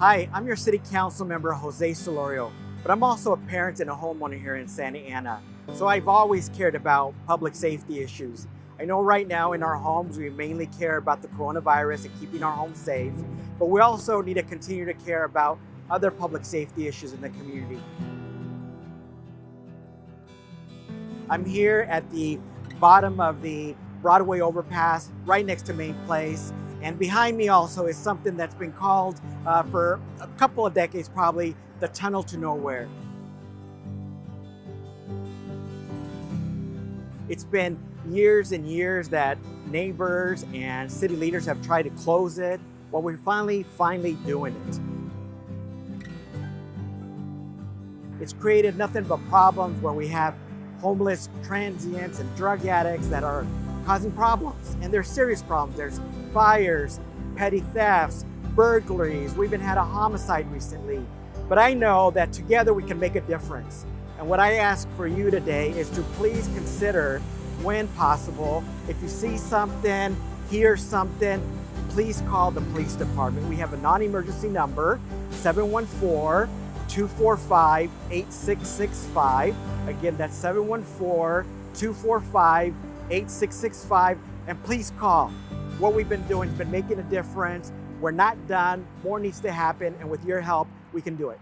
Hi, I'm your City Council member, Jose Solorio, but I'm also a parent and a homeowner here in Santa Ana. So I've always cared about public safety issues. I know right now in our homes, we mainly care about the coronavirus and keeping our homes safe, but we also need to continue to care about other public safety issues in the community. I'm here at the bottom of the Broadway overpass, right next to Main Place, and behind me also is something that's been called uh, for a couple of decades probably, the tunnel to nowhere. It's been years and years that neighbors and city leaders have tried to close it. Well, we're finally, finally doing it. It's created nothing but problems where we have homeless transients and drug addicts that are causing problems. And they're serious problems. There's fires, petty thefts, burglaries. We even had a homicide recently. But I know that together we can make a difference. And what I ask for you today is to please consider, when possible, if you see something, hear something, please call the police department. We have a non-emergency number, 714-245-8665. Again, that's 714-245-8665. And please call. What we've been doing has been making a difference. We're not done. More needs to happen. And with your help, we can do it.